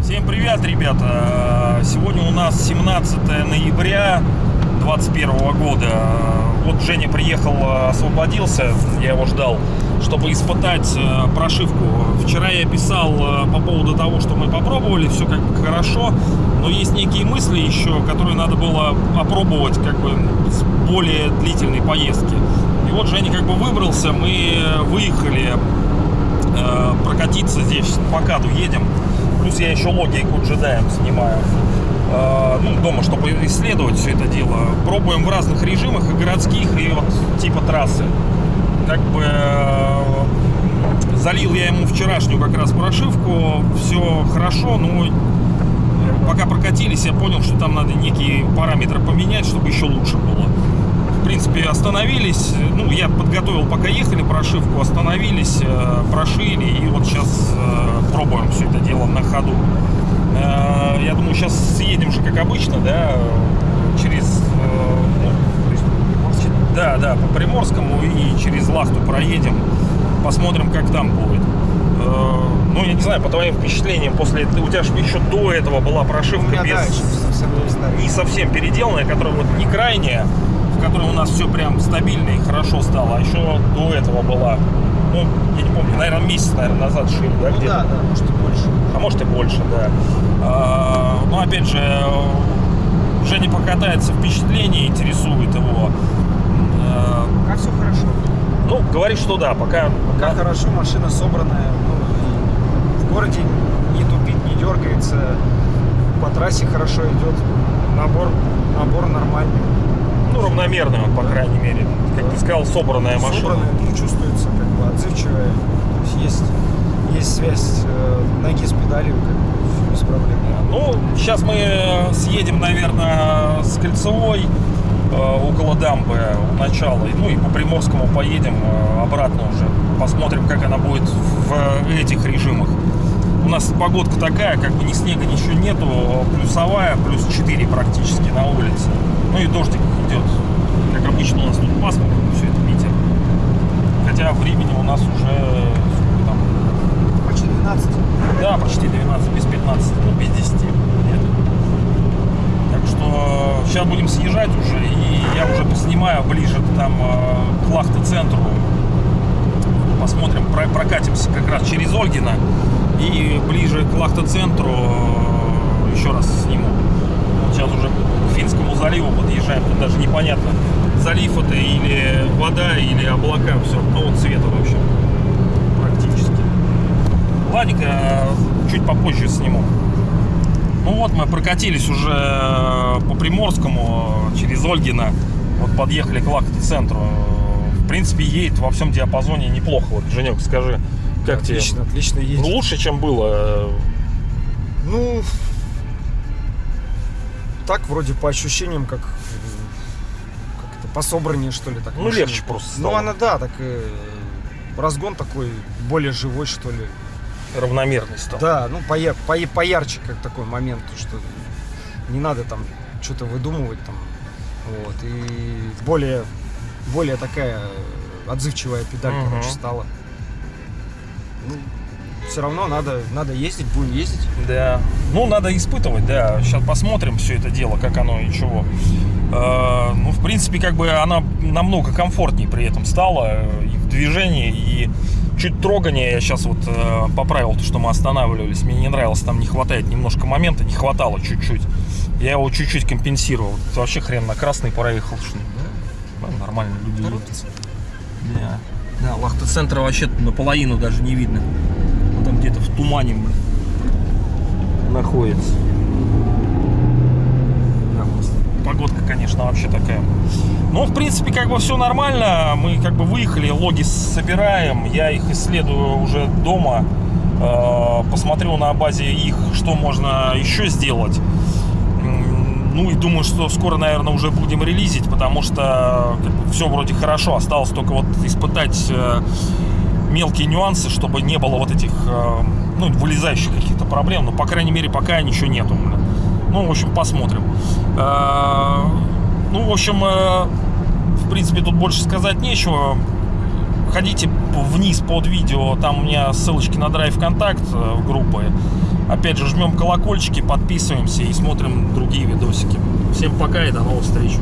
Всем привет, ребята! Сегодня у нас 17 ноября 2021 года. Вот Женя приехал, освободился, я его ждал, чтобы испытать э, прошивку. Вчера я писал э, по поводу того, что мы попробовали, все как бы хорошо, но есть некие мысли еще, которые надо было опробовать как бы с более длительной поездки. И вот Женя как бы выбрался, мы выехали э, прокатиться здесь, по каду едем. Плюс я еще логи и джедаем снимаю. Э, ну, дома, чтобы исследовать все это дело. Пробуем в разных режимах, и городских, и вот типа трассы. Как бы э, залил я ему вчерашнюю как раз прошивку. Все хорошо, но пока прокатились, я понял, что там надо некие параметры поменять, чтобы еще лучше было. В принципе, остановились. Ну, я подготовил, пока ехали прошивку, остановились, э, прошили, и вот сейчас э, пробуем все это дело на ходу. Э, я думаю, сейчас съедем же, как обычно, да, через... ну, да, да, по Приморскому и через Лахту проедем. Посмотрим, как там будет. Э, Ну, я не знаю, по твоим впечатлениям, после... У тебя же еще до этого была прошивка без да, совсем не старый. не совсем переделанная, которая вот не крайняя, в которой у нас все прям стабильно и хорошо стало, а еще до этого была, ну, я не помню, наверное, месяц, наверное, назад шили, да, Ну где-то? да, да, может и больше. А может и больше, да. А, ну, опять же, Женя покатается, впечатление интересует его. Как все хорошо. Ну, говорит, что да, пока... Как хорошо, машина собранная. Ну, в городе не тупит, не дергается. По трассе хорошо идет. Набор, набор нормальный. Ну, равномерная, по крайней мере. Как ты сказал, собранная машина. Собранная, ну, чувствуется как бы отзывчивая. То есть есть, есть связь э, ноги с педалью, как бы, без проблем. Ну, сейчас мы съедем, наверное, с Кольцевой э, около дамбы у начала. Ну и по Приморскому поедем э, обратно уже. Посмотрим, как она будет в этих режимах. У нас погодка такая, как бы ни снега, ничего нету. Плюсовая, плюс 4 практически на улице. Ну и дождик идет. Как обычно у нас тут пасмурно, все это Питер. Хотя времени у нас уже сколько там, Почти 12. да, почти 12, без 15, ну, без 10. Нет. Так что сейчас будем съезжать уже, и я уже поснимаю ближе там э, к Лахта-центру. Посмотрим, про- прокатимся как раз через Ольгина. И ближе к Лахта-центру э, еще раз сниму. Вот сейчас уже к Финскому заливу подъезжаем. Тут даже непонятно, залив это или вода, или облака. Все одного цвета, в общем, практически. Ладненько, чуть попозже сниму. Ну вот, мы прокатились уже э, по Приморскому э, через Ольгина. Вот подъехали к Лахта-центру. В принципе, едет во всем диапазоне неплохо. Вот, Женек, скажи, как тебе? Отлично, отлично едет. Ну, лучше, чем было. Ну, так вроде по ощущениям, как, как это, пособраннее, что ли. Так, Ну, машина. легче просто Ну, стало. она, да, так э, разгон такой более живой, что ли. Равномерный стал. Да, ну, поя- пое- поярче, как такой момент, что не надо там что-то выдумывать там. Вот, и более, более такая отзывчивая педаль, Мгм. короче, стала. Ну, все равно надо, надо ездить, будем ездить. Да. Ну, надо испытывать, да. Сейчас посмотрим все это дело, как оно и чего. Э, ну, в принципе, как бы она намного комфортнее при этом стала э, и в движении, и чуть трогание. Я сейчас вот э, поправил то, что мы останавливались. Мне не нравилось, там не хватает немножко момента, не хватало чуть-чуть. Я его чуть-чуть компенсировал. Это вообще хрен на красный проехал. Что, да? Нормально люди. Да. Да, Лахта-центра вообще наполовину даже не видно. Он там где-то в тумане, блин, находится. Да, просто Конечно, вообще такая. Но, в принципе, как бы все нормально. Мы как бы выехали, логи собираем. Я их исследую уже дома. Э, Посмотрю на базе их, что можно еще сделать. Ну и думаю, что скоро, наверное, уже будем релизить, потому что все вроде хорошо. Осталось только вот испытать э, мелкие нюансы, чтобы не было вот этих э, ну, вылезающих каких-то проблем. Но, по крайней мере, пока ничего нету. Ну, в общем, посмотрим. Ну, в общем, э, в принципе, тут больше сказать нечего. Ходите вниз под видео, там у меня ссылочки на драйв контакт э, в группы. Опять же, жмем колокольчики, подписываемся и смотрим другие видосики. Всем пока и до новых встреч.